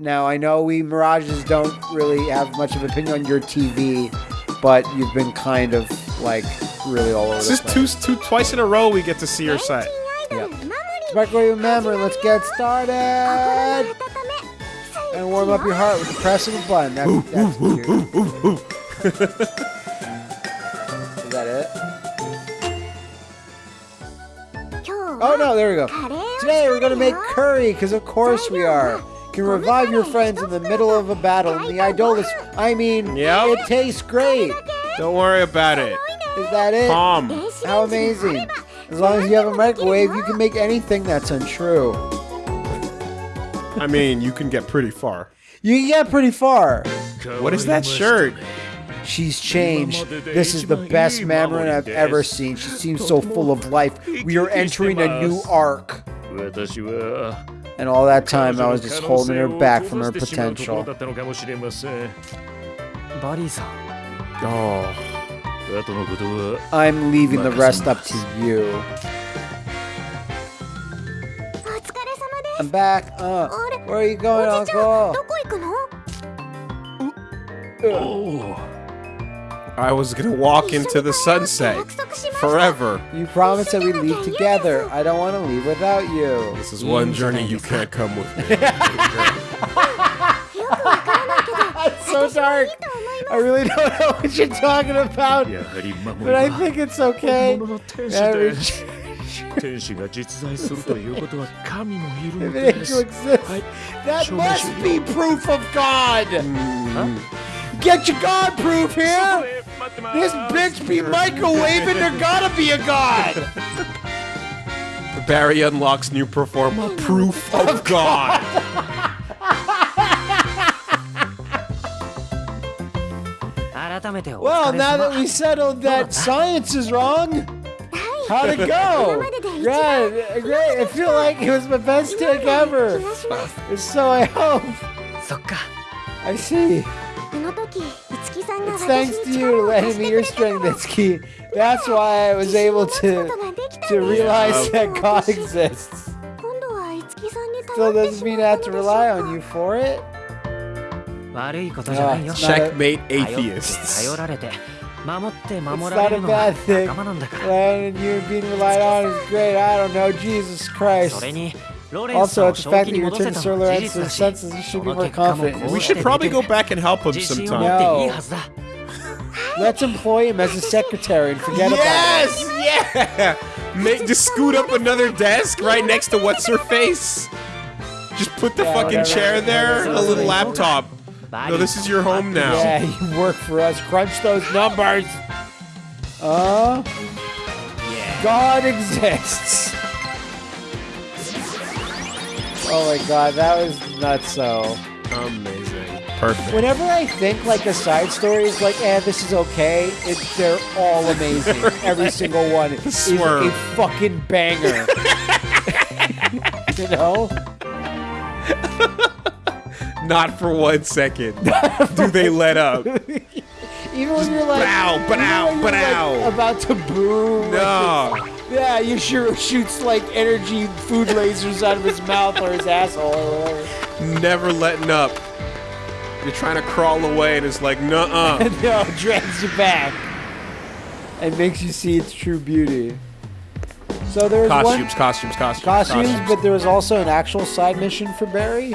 Now I know we Mirages don't really have much of an opinion on your TV, but you've been kind of like really all over. This the is place. two, two, twice in a row we get to see your site. Yep. Microwave remember, let's get started. And warm up your heart with the press of a button. That's, that's cute. Is that it? Oh no, there we go. Today we're gonna make curry, because of course we are. Can revive your friends in the middle of a battle, and the Idolus. I mean, Yep. it tastes great. Don't worry about it. Is that it? Palm. How amazing. As long as you have a microwave, you can make anything that's untrue. I mean, you can get pretty far. You can get pretty far. What is that shirt? She's changed. This is the best Mamorin I've ever seen. She seems so full of life. We are entering a new arc. And all that time, I was just holding her back from her potential. Oh. I'm leaving the rest up to you. I'm back. Uh, where are you going, Uncle? I was gonna walk into the sunset. Forever. You promised that we leave together. I don't want to leave without you. This is one journey you can't come with me. so dark. I really don't know what you're talking about, やはり守 but I りは think it's okay. 本物の天使 Every で天使が実在するということは神もいる if の an で angel す exists, that Show me must show be proof of God. Get your God proof here. This bitch be microwaving. There gotta be a God. Barry unlocks new performer. Proof of God. Well, now that we settled that science is wrong, how'd it go? yeah, great. I feel like it was my best take ever. So I hope. I see. It's thanks to you letting me your strength, Itsuki. That's why I was able to to realize that God exists. Still doesn't mean I have to rely on you for it. 悪いことじゃないよ Ah, it's not a- Checkmate 頼って atheists. 頼られて守って守 It's ら not れ a るのは bad thing. 仲間なんだから And you being relied on is great. I don't know. Jesus そ Christ. れにロレンス Also, を at the 正 fact 気 that に you 戻せ returned た to のも Solar 事 X 実 and だし senses, you should そ be の more 結果も confident. こ We うして should probably 出て go る back and help him 自信を sometime. 持っていい No. はずだ Let's employ him as a secretary and forget about Yes, yeah. Make, just scoot up another desk right next to what's her face. Just put the Yeah, fucking whatever. chair there, a little laptop. バ No, this is your home now. Yeah, you work for us. Crunch those numbers. Uh, God exists. Oh my god, that was nuts so. Amazing. Perfect. Whenever I think like a side story is like, eh, this is okay, it, they're all amazing. Every single one is a fucking banger. you know? Not for one second do they let up. Even when you're like, Bow, when you're, like, about to boom. No. Yeah, you sure shoots like energy food lasers out of his mouth or his asshole or whatever. Never letting up. You're trying to crawl away and it's like, nuh-uh. And no, drags you back and makes you see its true beauty. So there was costumes, one costumes, costumes, costumes, but there was also an actual side mission for Barry.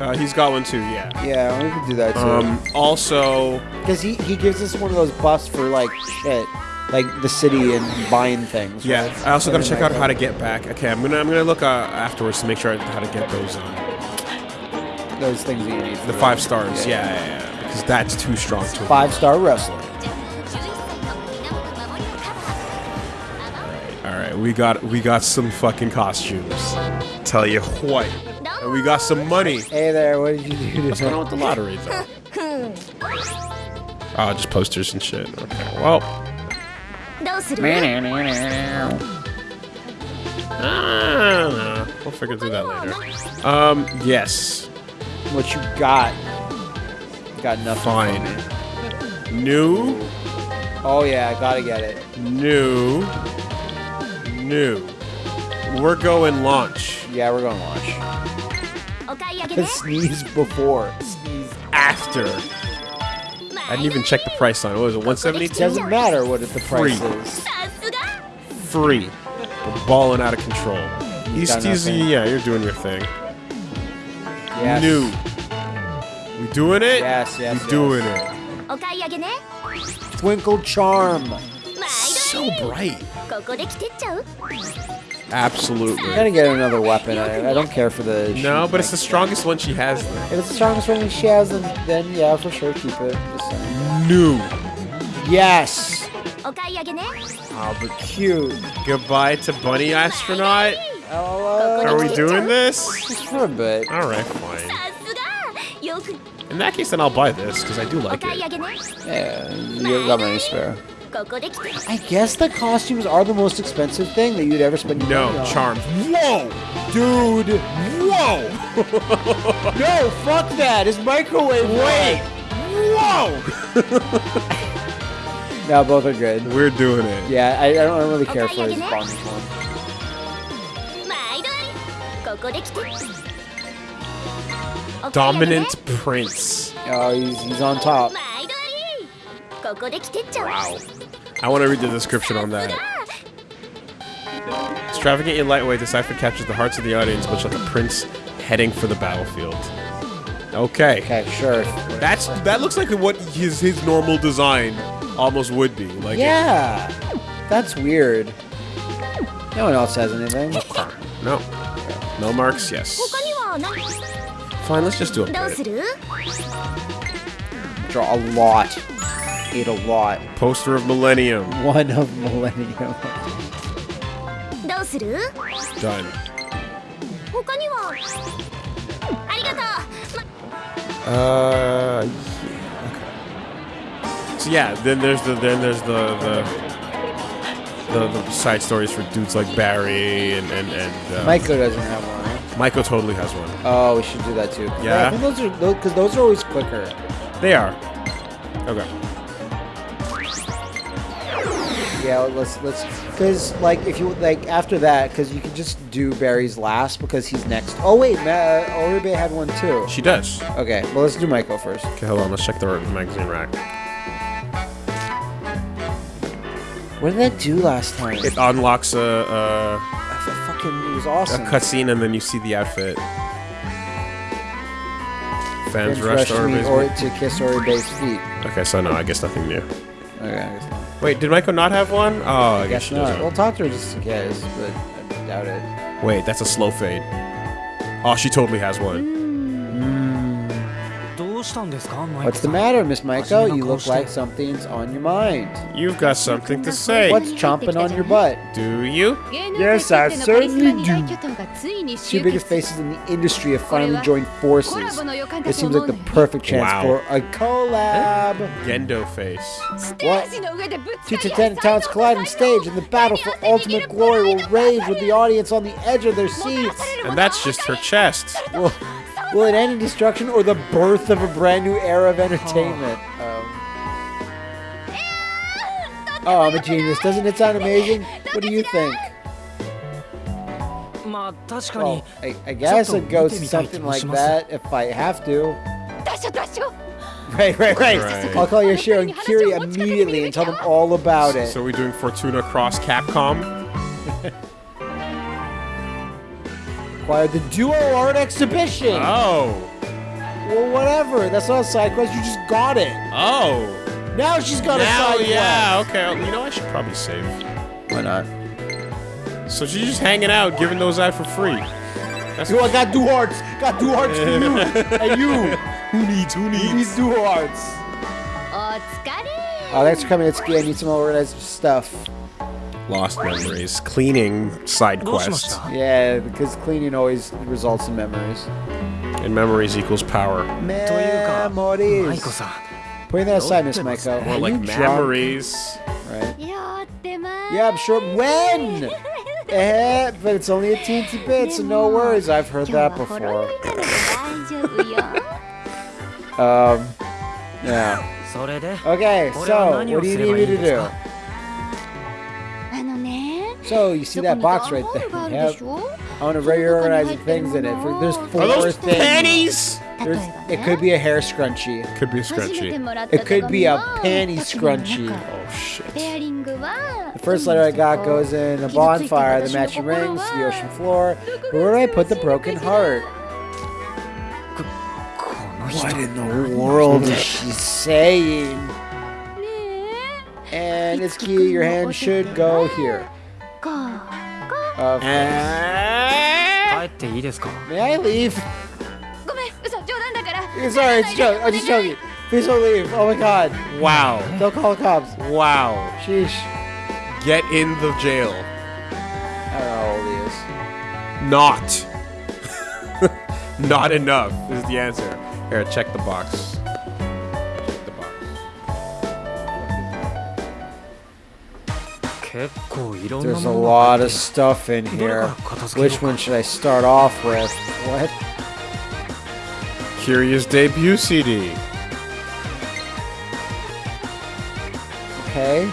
Uh, he's got one too, yeah. Yeah, we could do that too. Um, also, Because he, he gives us one of those buffs for like shit, like the city and buying things. yeah. right? I also got to check out how to get back. Okay, I'm gonna I'm gonna look uh, afterwards to make sure how to get those uh, those things that you need. For the five stars. Yeah, yeah, yeah. Because that's too strong to. Five star wrestler. All right, we got we got some fucking costumes. Tell you what, and we got some money. Hey there, what did you do What's going on with the lottery, though? oh, just posters and shit. Okay, well. Ah, we'll figure through that later. Um, yes. What you got? Got nothing. Fine. New. Oh yeah, I gotta get it. New. New. We're going launch. Yeah, we're going launch sneeze before, sneezed after. I didn't even check the price on it. What was it, 172? Doesn't matter what the price Free. is. Free. We're balling out of control. He's, he's, yeah, you're doing your thing. Yes. New. We doing it? Yes, yes, We doing it. Twinkle Charm. So bright. Absolutely. I'm gonna get another weapon. I, I don't care for the. No, but it's the strongest one she has. If it's the strongest one she has, then, then yeah, for sure, keep it. New. Yes. Oh, but cute. Goodbye to Bunny Astronaut. Uh, Are we doing this? For a bit. All right, fine. In that case, then I'll buy this because I do like it. Yeah, you got money spare. I guess the costumes are the most expensive thing that you'd ever spend No, money on. charms. Whoa! Dude! Whoa! no, fuck that! It's microwave Wait! Whoa! Now both are good. We're doing it. Yeah, I, I don't really care for his bomb Dominant Prince. Oh, he's, he's on top. Wow. I want to read the description on that. Extravagant and lightweight, the cipher captures the hearts of the audience, much like a prince heading for the battlefield. Okay. Okay, sure. That's that looks like what his his normal design almost would be. Like yeah, that's weird. No one else has anything. No, no marks. Yes. Fine, let's just do it. Draw a lot it a lot. Poster of Millennium. One of Millennium. Done. Uh, So yeah, then there's the then there's the the, the, the side stories for dudes like Barry and and and. Um, Maiko doesn't have one. Maiko totally has one. Oh, we should do that too. Yeah, I think those are because those, those are always quicker. They are. Okay. Yeah, let's let's because like if you like after that because you can just do Barry's last because he's next. Oh wait, Ma- uh, Oribe had one too. She does. Okay, well let's do Maiko first. Okay, hold on. Let's check the magazine rack. What did that do last time? It unlocks a, I f- fucking it was a, a awesome. cutscene and then you see the outfit. Fans Fans rush rushed to me or to kiss Oribe's feet. Okay, so no, I guess nothing new. Okay, I guess not. Wait, did Maiko not have one? Oh, I, guess, guess she not. doesn't. We'll talk to her just in case, but I doubt it. Wait, that's a slow fade. Oh, she totally has one. What's the matter, Miss Maiko? You look like something's on your mind. You've got something to say. What's chomping on your butt? Do you? Yes, I certainly do. Two Two biggest faces in the industry have finally joined forces. It seems like the perfect chance Wow. for a collab. Gendo face. What? Two Titanic talents collide on stage, and the battle for ultimate glory will rage with the audience on the edge of their seats. And that's just her chest. Will, Will it end in destruction or the birth of a brand new era of entertainment? Um, oh, I'm a genius. Doesn't it sound amazing? What do you think? Well, I, I guess it goes something like that if I have to. Right, right, right. right. I'll call Yashiro and Kiri immediately and tell them all about it. So, so are we doing Fortuna Cross Capcom? require the duo art exhibition. Oh. Well, whatever. That's not a side quest. You just got it. Oh. Now she's got now, a side yeah, quest. Yeah, okay. You know, I should probably save. Why not? So she's just hanging out, giving those out for free. That's know I got two hearts. Got two hearts for you. and you. Who needs? Who needs? Who needs two hearts? Oh, thanks for coming. It's, I need some organized stuff lost memories. Cleaning side quests. Yeah, because cleaning always results in memories. And memories equals power. Memories. Putting that aside, Miss Maiko. More like memories. Right. Yeah, I'm sure. When? eh, but it's only a teensy bit, so no worries. I've heard that before. um, yeah. Okay, so what do you need me to do? So you see that box right there? Yep. On a reorganizing things in it. For, there's four Are those things. pennies? There's, it could be a hair scrunchie. Could be a scrunchie. It could be a panty scrunchie. Oh shit. The first letter I got goes in a bonfire, the matching rings, the ocean floor. Where do I put the broken heart? What in the world is she saying? And it's key, your hand should go here. えか Uh, 帰っていいですか may I leave? ごめん嘘冗談だから Sorry, it's a joke. I'm just joking. Please don't leave. Oh my god. Wow. Don't call the cops. Wow. Sheesh. Get in the jail. I don't know how old he is. Not. Not enough is the answer. Here, check the box. There's a lot of stuff in here. Which one should I start off with? What? Kiria's debut CD. Okay.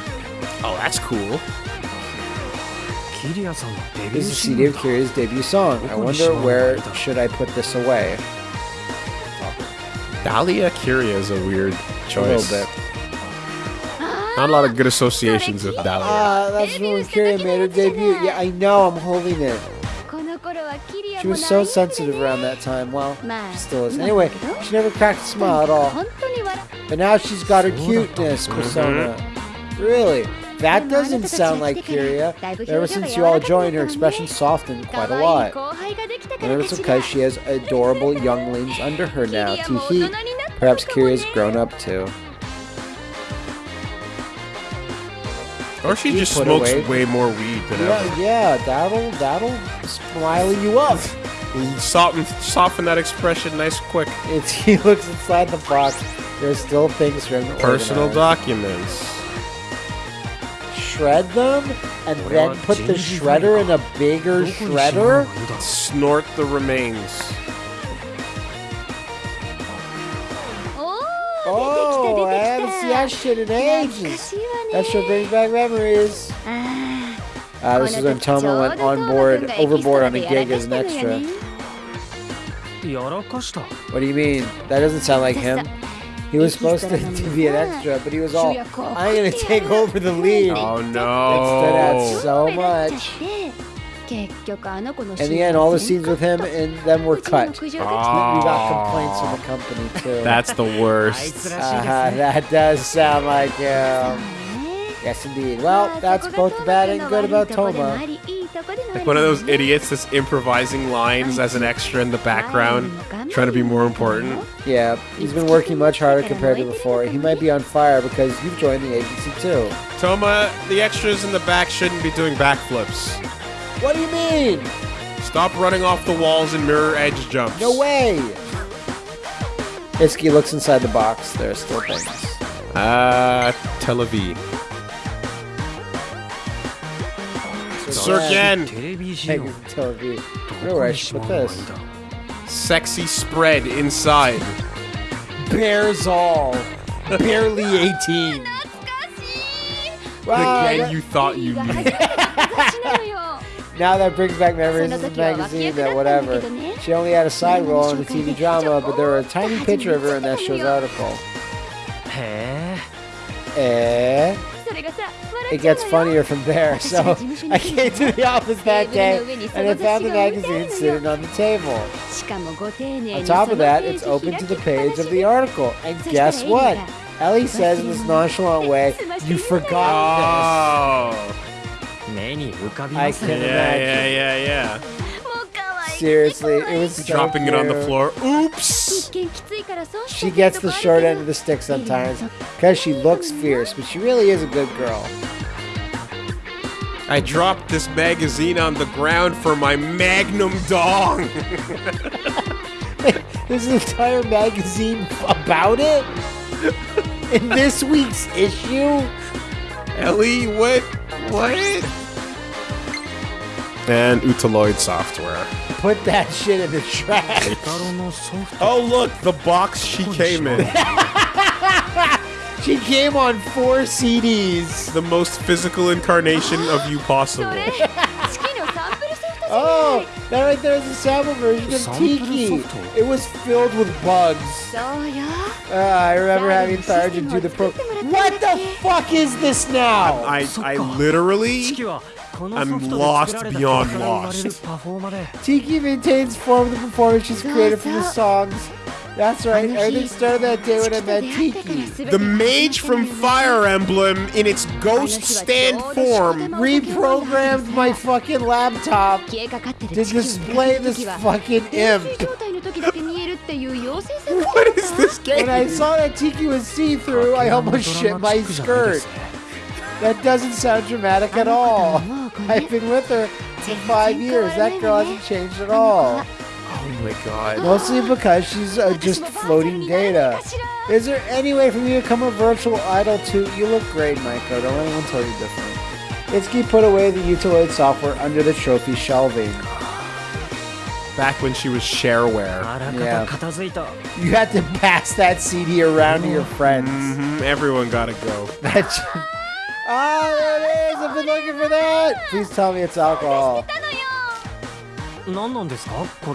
Oh, that's cool. This is CD of Kiria's debut song. I wonder where should I put this away? Dahlia Curia is a weird choice. A little bit. Not a lot of good associations with Dallas. Ah, that's when Kiria made her debut. Yeah, I know, I'm holding it. She was so sensitive around that time. Well, she still is. Anyway, she never cracked a smile at all. But now she's got her cuteness persona. Really? That doesn't sound like Kiria. Ever since you all joined, her expression softened quite a lot. Whenever it's she has adorable younglings under her now. Teehee. Perhaps Kiria's grown up too. Or she just smokes away. way more weed than yeah, ever. Yeah, that'll that'll smiley you up. soften soften that expression nice quick. It's he looks inside the box. There's still things from Personal documents. Shred them and then put the shredder in a bigger shredder. Snort the remains. see, I shit in ages. That should brings back memories. Uh, this is when Touma went on board, overboard on a gig as an extra. What do you mean? That doesn't sound like him. He was supposed to, to be an extra, but he was all, I'm going to take over the lead. Oh no. That stood out so much. In the end, all the scenes with him and them were cut. Oh. We got complaints from the company too. That's the worst. Uh, that does sound like him. Yes, indeed. Well, that's both bad and good about Touma. Like one of those idiots that's improvising lines as an extra in the background, trying to be more important. Yeah, he's been working much harder compared to before. He might be on fire because you've joined the agency too. Touma, the extras in the back shouldn't be doing backflips. What do you mean? Stop running off the walls and mirror edge jumps. No way! Itsuki looks inside the box. There are still things. Ah, uh, Tel Aviv. Sirken! Tel Aviv. No rush, put this. Sexy spread inside. Bears all. Barely 18. the wow, you thought you knew. Now that brings back memories of the magazine that whatever. She only had a side role in the TV drama, but there are a tiny picture of her in that show's article. Eh? It gets funnier from there, so I came to the office that day and I found the magazine sitting on the table. On top of that, it's open to the page of the article, and guess what? Ellie says in this nonchalant way, you forgot this. I can imagine. Yeah, yeah, yeah, yeah. Seriously, it was so dropping cute. it on the floor. Oops. She gets the short end of the stick sometimes because she looks fierce, but she really is a good girl. I dropped this magazine on the ground for my Magnum dong. There's an entire magazine about it in this week's issue. Ellie, what? What? and Utaloid software. Put that shit in the trash. oh, look, the box she came in. she came on four CDs. The most physical incarnation of you possible. Oh, that right there is a sample version of Tiki. It was filled with bugs. Uh, I remember having Tharja do the pro. What the fuck is this now? I, I literally I'm lost beyond lost. Tiki maintains form of the she's created from the songs. That's right, everything started that day when I met Tiki. The mage from Fire Emblem, in its ghost stand form, reprogrammed my fucking laptop to display this fucking imp. what is this game? When I saw that Tiki was see-through, I almost shit my skirt. That doesn't sound dramatic at all. I've been with her for five years. That girl hasn't changed at all. Oh my god. Mostly because she's uh, just floating data. Is there any way for me to become a virtual idol too? You look great, Maiko. Don't let anyone tell you different. Itsuki put away the Utaloid software under the trophy shelving. Back when she was shareware. Yeah. You had to pass that CD around to your friends. Mm -hmm. Everyone gotta go. That Ah, there it is! I've been looking for that! Please tell me it's alcohol.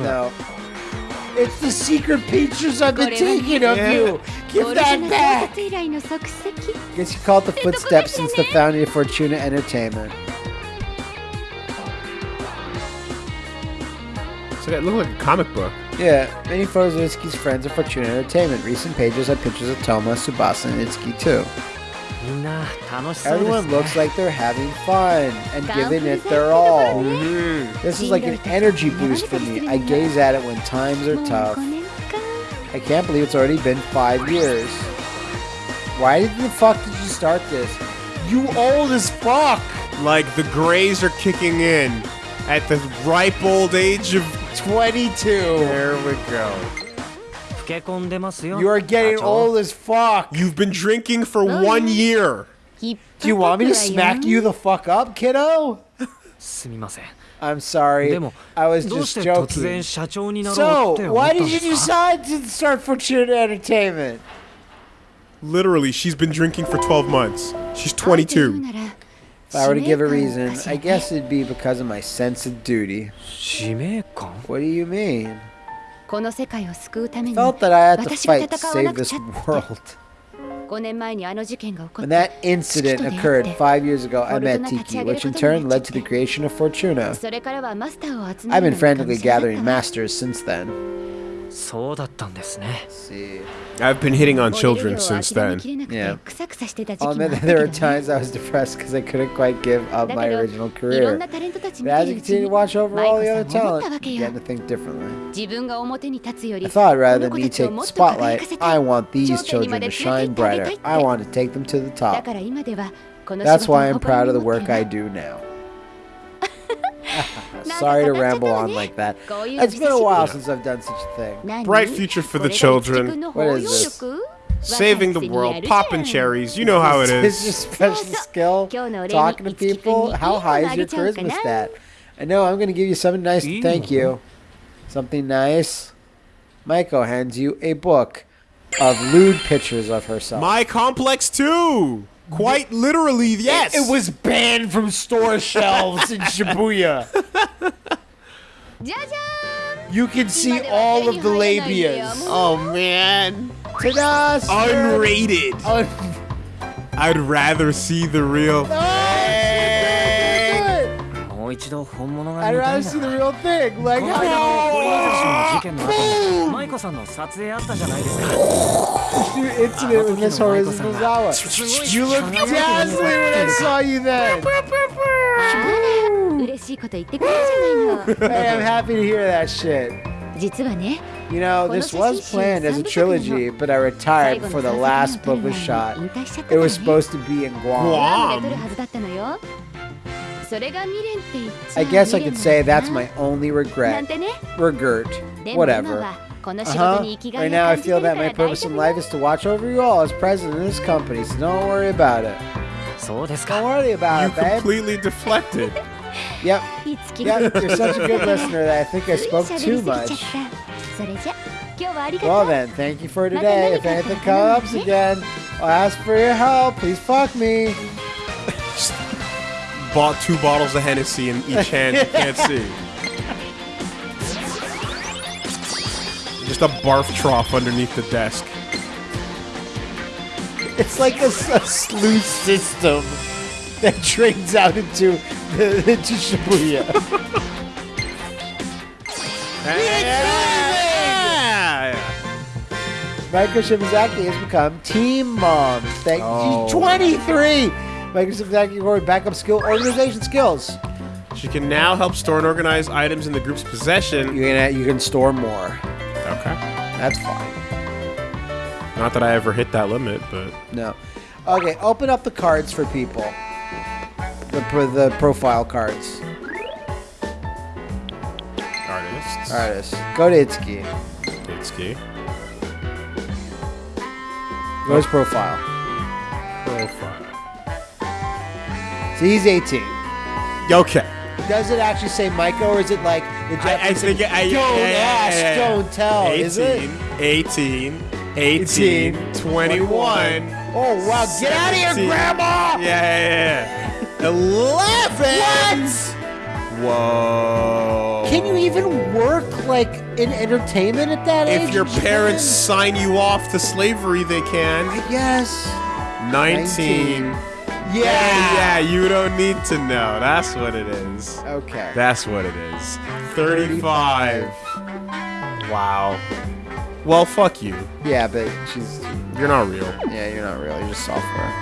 No. It's the secret pictures I've been taking of you! Give that back! Guess you called the footsteps since the founding of Fortuna Entertainment. So that looked like a comic book. Yeah, many photos of Itsuki's friends at Fortuna Entertainment. Recent pages have pictures of Touma, Tsubasa, and Itsuki too. Everyone looks like they're having fun and giving it their all. Mm-hmm. This is like an energy boost for me. I gaze at it when times are tough. I can't believe it's already been five years. Why the fuck did you start this? You old as fuck! Like, the grays are kicking in at the ripe old age of 22. There we go. You are getting old as fuck. You've been drinking for one year. Do you want me to smack you the fuck up, kiddo? I'm sorry. I was just joking. So, why did you decide to start Fortuna Entertainment? Literally, she's been drinking for 12 months. She's 22. Uh, if I were to give a reason, I guess it'd be because of my sense of duty. What do you mean? この世界を救うために Felt that I had to 私が fight to 戦わな save く this ちゃって world. 5年前にあの事件が起こ When っ that て incident 父と出会って occurred five years ago, I met Fortuna Tiki, 立ち上げる which in ことに turn なっ led ちゃ to っ the て creation of Fortuna. それからはマスターを集 I've め been るのが frantically むしゃらだった gathering わ masters since then. I've been hitting on children oh, since then. Yeah. Oh, man, there were times I was depressed because I couldn't quite give up my original career. But as you continue to watch over all the other talent, you begin to think differently. I thought rather than me take the spotlight, I want these children to shine brighter. I want to take them to the top. That's why I'm proud of the work I do now. Sorry to ramble on like that. It's been a while since I've done such a thing. Bright future for the children. What is this? Saving the world, popping cherries, you know how it is. Your special skill, talking to people. How high is your charisma stat? I know, I'm going to give you something nice to thank you. Something nice. Maiko hands you a book of lewd pictures of herself. My complex too! Quite literally, yes. It, it was banned from store shelves in Shibuya. You can see all of the labias. Oh man. Ta-da! Unrated. Un I'd rather see the real. No! もう一度本物が I'd 見た rather い see な the real thing. Like この間のホリエモンの事 how 件の後に舞子さんの撮影あったじゃないですか Dude, incident with Miss Horace Mizawa. You look dazzling when I saw you then. あら嬉しいこと言ってくれるじゃない Hey, I'm happy to hear that shit. の実はね You know, this was planned as a trilogy, but I 最 retired 後 before の the 撮 last 影 book の was 撮る前 shot. に引退しちゃった It から was ね supposed to be in Guam. ラ I guess I could say that's my only regret. Regret. Whatever. Uh-huh. Right now, I feel that my purpose in life is to watch over you all as president of this company, so don't worry about it. Don't worry about it, babe. You completely deflected. Yep. Yep, you're such a good listener that I think I spoke too much. Well then, thank you for today. If anything comes again, I'll ask for your help. Please fuck me. Bought two bottles of Hennessy in each hand. You can't see. Just a barf trough underneath the desk. It's like a sluice system that drains out into the, into Shibuya. Maiko Shimazaki has become Team Mom. Thank Oh. she's 23. Shimazaki recorded backup skill organization skills. She can now help store and organize items in the group's possession. You can you can store more. Okay. That's fine. Not that I ever hit that limit, but No. Okay, open up the cards for people. The pro- the profile cards. artists. Artists. Go to Itsuki. Itsuki. Go to his profile. Profile. So he's 18. Okay. Does it actually say Maiko, or is it like the I, I Japanese think I, don't ask, don't tell, 18, is it? 18, 18, 21. Oh wow, get out of here, Grandma! Yeah, yeah, yeah. 11. What? Whoa. Can you even work like in entertainment at that age? If your parents sign you off to slavery, they can. I guess. 19. Yeah. yeah. You don't need to know. That's what it is. Okay. That's what it is. 35. 35. Wow. Well, fuck you. Yeah, but she's. You're not real. Yeah, you're not real. You're just software.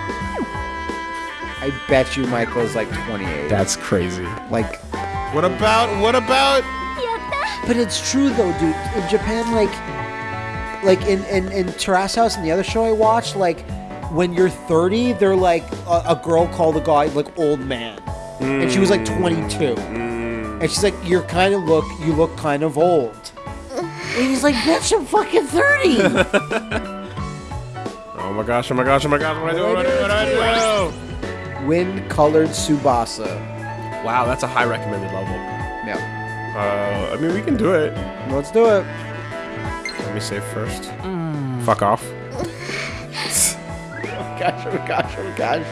I bet you Maiko's like 28. That's crazy. Like. What about. What about. But it's true though, dude. In Japan, like. Like in, in, in Terrace House and the other show I watched, like when you're 30, they're like a, a girl called a guy like old man, and she was like mm. 22, mm. and she's like, you're kind of look, you look kind of old. And he's like, bitch, I'm fucking 30. Oh my gosh, oh my gosh, oh my gosh, what do I do? What do I do? What do I do? Wind colored Tsubasa. Wow, that's a high recommended level. Yeah. Uh, I mean, we can do it. Let's do it. Let me save first. Mm. Fuck off gosh, oh gosh, oh gosh.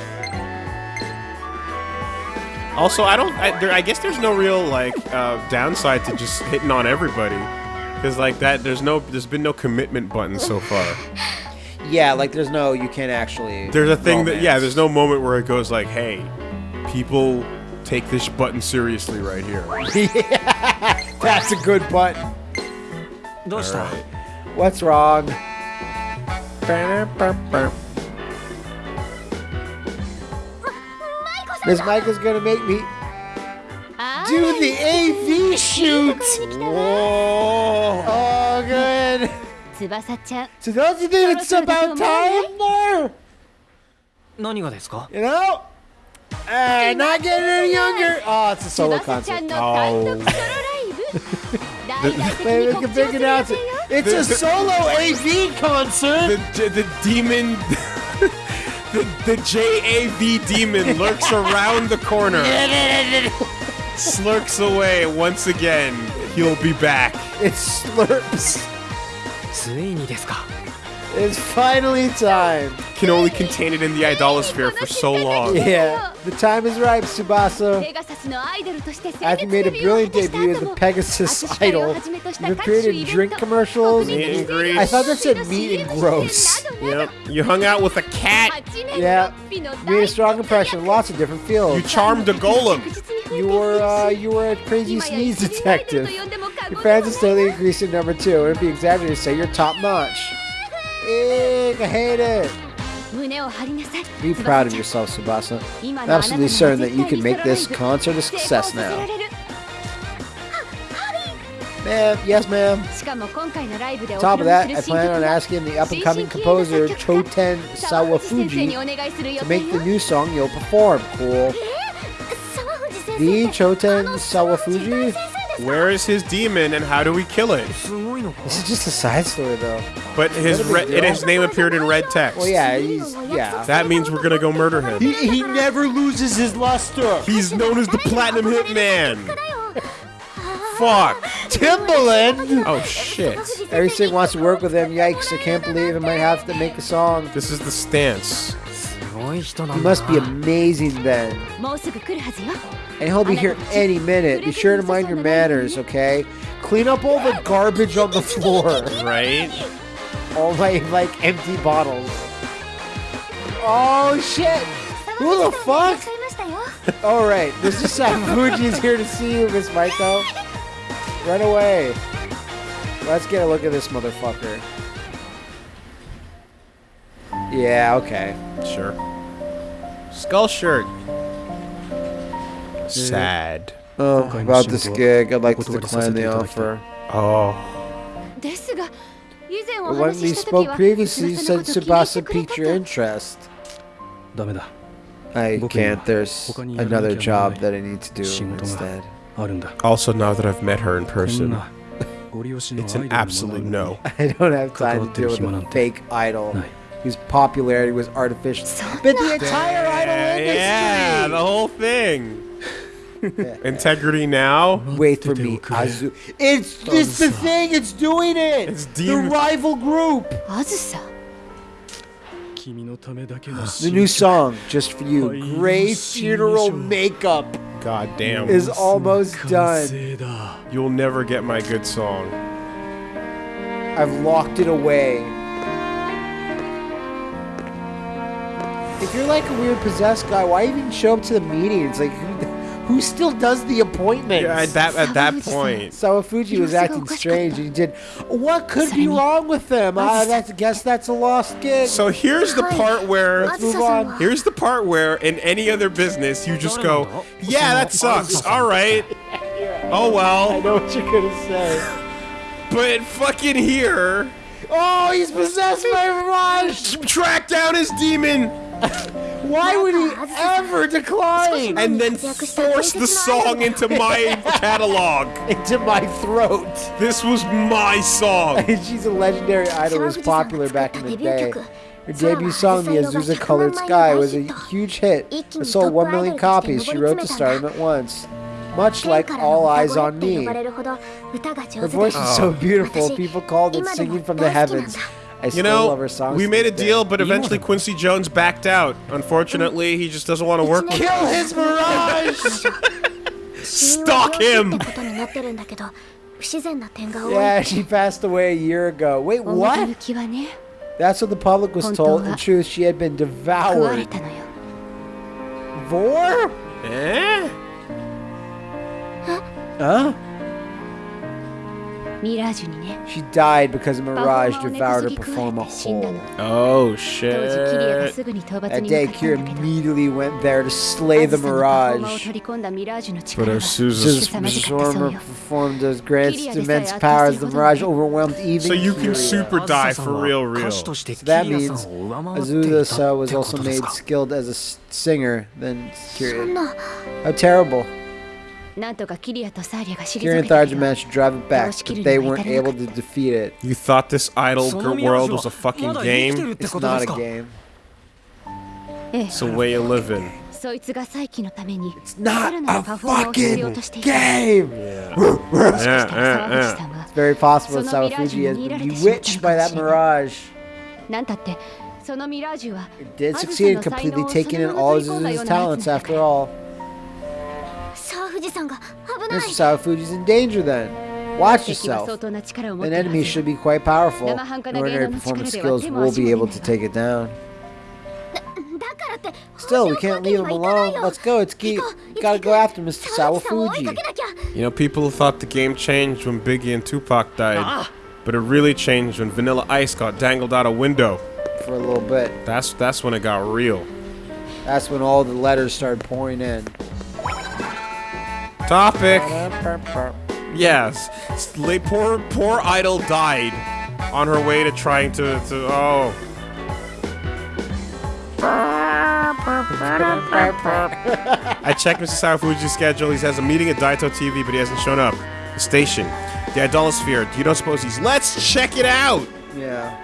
Also, I don't. I, there, I guess there's no real like uh, downside to just hitting on everybody, because like that, there's no, there's been no commitment button so far. Yeah, like there's no, you can't actually. There's a thing romance. that yeah, there's no moment where it goes like, hey, people take this button seriously right here. that's a good button. No, stop. Right. What's wrong? Miss Michael's gonna make me あ do the AV shoot. 来たわ Whoa. Oh, good. 翼ちゃん So don't you think it's about time there? 何がですか You know? Uh, not getting any younger. Oh, it's a solo 翼ちゃ concert. んの単独ソロライブ大々的 Wait, に we 告 can 知を big する予 announce 定 it. よ It's a solo AV concert. The, the demon, the, the JAV demon lurks around the corner, slurks away once again. He'll be back. It slurps. ついにですか it's finally time. Can only contain it in the idolosphere for so long. Yeah, the time is ripe, Tsubasa. After made a brilliant debut as the Pegasus Idol, you created drink commercials. Meat and grease. I thought that said meat and gross. Yep. You hung out with a cat. Yeah. Made a strong impression lots of different fields. You charmed a golem. You were uh, you were a crazy sneeze detective. Your fans are steadily increasing number two, it'd be exaggerated to say you're top notch. Hate it. Be proud of yourself, Tsubasa. I'm absolutely certain that you can make this concert a success now. Ma'am, yes ma'am. Top of that, I plan on asking the up-and-coming composer Choten Sawafuji to make the new song you'll perform. Cool. The Choten Sawafuji? Where is his demon and how do we kill it? This is just a side story though. But his red, and his name appeared in red text. Well, yeah, he's yeah. That means we're gonna go murder him. He, he never loses his luster. He's known as the Platinum Hitman. Fuck. Timbaland. Oh shit. Everything wants to work with him. Yikes! I can't believe I might have to make a song. This is the stance. He must be amazing then. And he'll be here any minute. Be sure to mind your manners, okay? Clean up all the garbage on the floor. Right? All my, like, empty bottles. Oh, shit! Who the fuck? all right, Mr. Sakaguchi is here to see you, Miss Maiko. Run away. Let's get a look at this motherfucker. Yeah, okay. Sure. Skull shirt. Sad. Oh, about this gig, I'd like to decline the offer. Oh. But when we spoke previously, you said Tsubasa piqued your interest. I can't. There's another job that I need to do instead. Also, now that I've met her in person, it's an absolute no. I don't have time to deal with a fake idol whose popularity was artificial. But the entire idol industry. Yeah, the whole thing. Integrity now. Wait for me, Azu. It's this the thing. It's doing it. It's the rival group. Azusa. the new song, just for you. Gray funeral makeup. God damn. Is almost done. You'll never get my good song. I've locked it away. If you're like a weird possessed guy, why even show up to the meetings? Like, who, who still does the appointments? Yeah, at that at that point. Sawafuji was acting strange. He did. What could be wrong with them? Ah, I that's, guess that's a lost gig. So here's the part where Let's move on. here's the part where in any other business you just go, yeah, that sucks. All right. Oh well. I know what you're gonna say. But fucking here, Oh, he's possessed by Mirage. track down his demon Why would he ever decline and then force the song into my catalog. into my throat? This was my song. She's a legendary idol. who Was popular back in the day. Her debut song, The Azusa Colored Sky, was a huge hit. It sold 1 million copies. She wrote to stardom at once. Much like All Eyes on Me. Her voice is so beautiful, people called it singing from the heavens. I you know, We made a deal, but eventually Quincy Jones backed out. Unfortunately, he just doesn't want to work with Kill his mirage! Stalk him! yeah, she passed away a year ago. Wait, what? That's what the public was told. In truth, she had been devoured. Vor? Eh? Huh? She died because Mirage devoured her performer whole. Oh shit. That day, Kiria immediately went there to slay the Mirage. But Azusa's performed as Grant's immense powers, the Mirage overwhelmed even So you can super die for real, real. So that means Azusa was also made skilled as a singer than Kiria. How terrible. Here in the managed to drive it back, but they weren't able to defeat it. You thought this idle world was a fucking game? It's not a game. Eh. It's a way of living. It's not a fucking game! Yeah. yeah, yeah, it's very possible that Sawafuji has been bewitched by that mirage. It did succeed in completely taking in all his talents after all. Mr. Sawafuji's in danger then. Watch yourself. An enemy should be quite powerful. Your ordinary performance skills will be able to take it down. Still, we can't leave him alone. Let's go. It's key. Gotta go after Mr. Sawafuji. You know, people thought the game changed when Biggie and Tupac died. Ah. But it really changed when Vanilla Ice got dangled out a window. For a little bit. That's, that's when it got real. That's when all the letters started pouring in. Topic. Yes, S- poor poor idol died on her way to trying to to oh. I checked Mr. Sawafuji's schedule. He has a meeting at Daito TV, but he hasn't shown up. The station. The Idolosphere. You don't suppose he's. Let's check it out. Yeah.